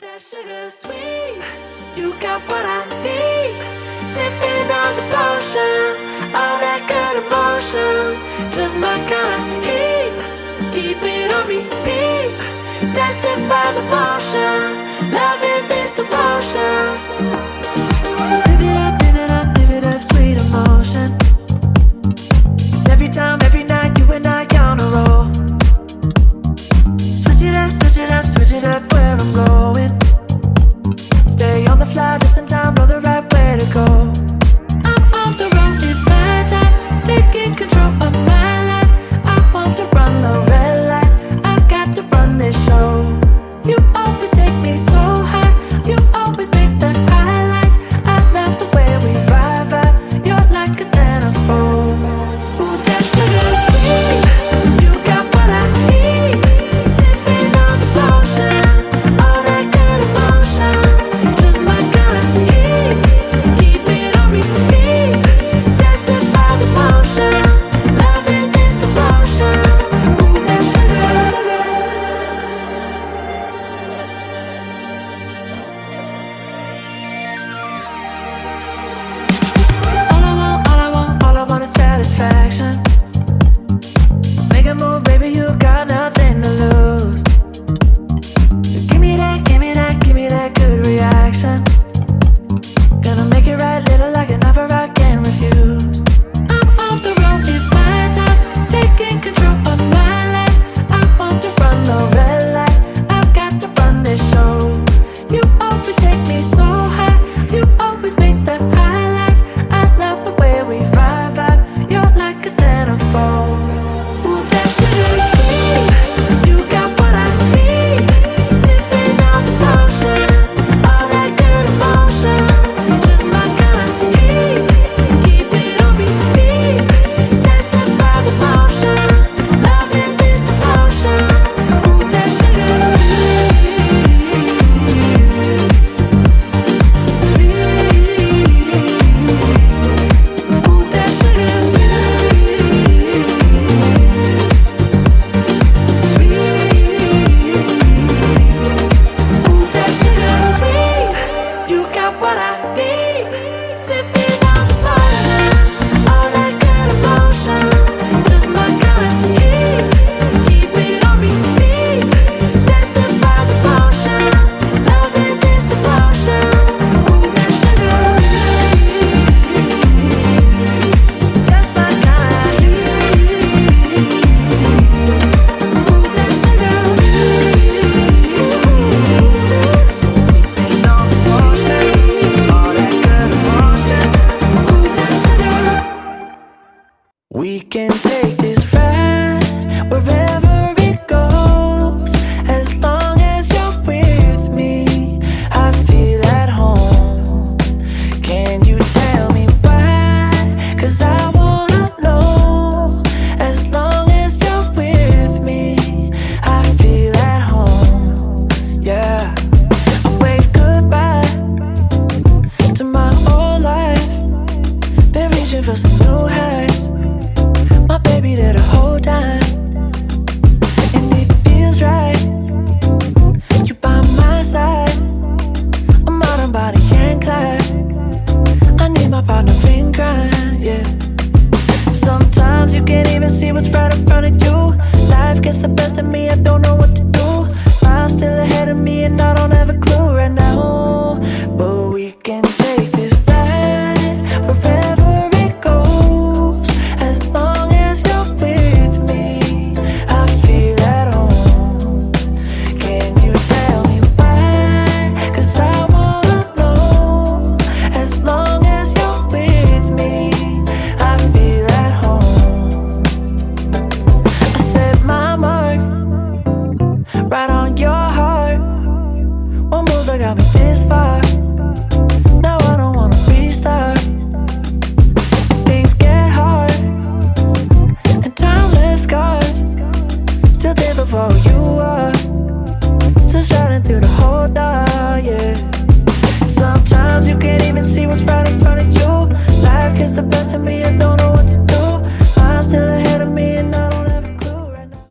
that sugar sweet. You got what I need. Sipping on the potion, all that good emotion. Just my kind of heat. Keep it on repeat. Testify the potion. Loving this devotion. Live it up, live it up, live it up, sweet emotion. Every time, every night, you and I on a roll. Switch it up, switch it up, switch it up where I'm going just in time. We can take this ride wherever it goes. As long as you're with me, I feel at home. Can you tell me why? Cause I wanna know. As long as you're with me, I feel at home. Yeah. I wave goodbye to my old life. Been reaching for some on your heart. One moves I got me this far? Now I don't wanna restart. Things get hard And time left scars. Still there before you are. Still shining through the whole dark, yeah. Sometimes you can't even see what's right in front of you. Life gets the best of me, I know